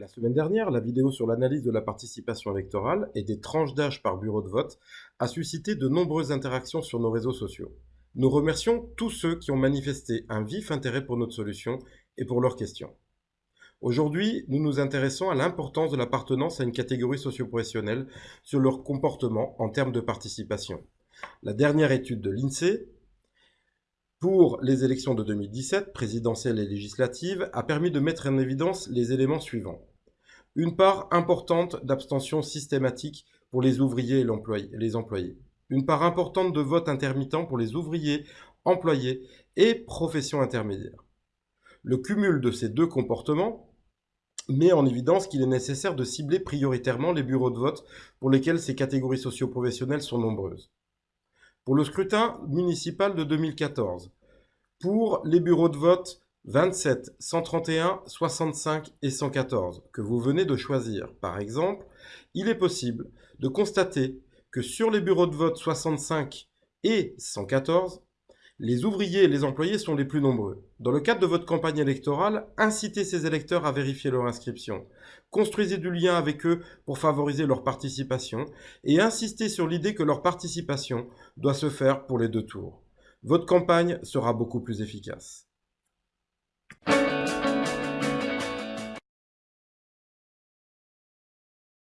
La semaine dernière, la vidéo sur l'analyse de la participation électorale et des tranches d'âge par bureau de vote a suscité de nombreuses interactions sur nos réseaux sociaux. Nous remercions tous ceux qui ont manifesté un vif intérêt pour notre solution et pour leurs questions. Aujourd'hui, nous nous intéressons à l'importance de l'appartenance à une catégorie socio-professionnelle sur leur comportement en termes de participation. La dernière étude de l'INSEE pour les élections de 2017, présidentielles et législatives, a permis de mettre en évidence les éléments suivants une part importante d'abstention systématique pour les ouvriers et les employés, une part importante de vote intermittent pour les ouvriers, employés et professions intermédiaires. Le cumul de ces deux comportements met en évidence qu'il est nécessaire de cibler prioritairement les bureaux de vote pour lesquels ces catégories socio-professionnelles sont nombreuses. Pour le scrutin municipal de 2014, pour les bureaux de vote 27, 131, 65 et 114 que vous venez de choisir, par exemple, il est possible de constater que sur les bureaux de vote 65 et 114, les ouvriers et les employés sont les plus nombreux. Dans le cadre de votre campagne électorale, incitez ces électeurs à vérifier leur inscription. Construisez du lien avec eux pour favoriser leur participation et insistez sur l'idée que leur participation doit se faire pour les deux tours. Votre campagne sera beaucoup plus efficace.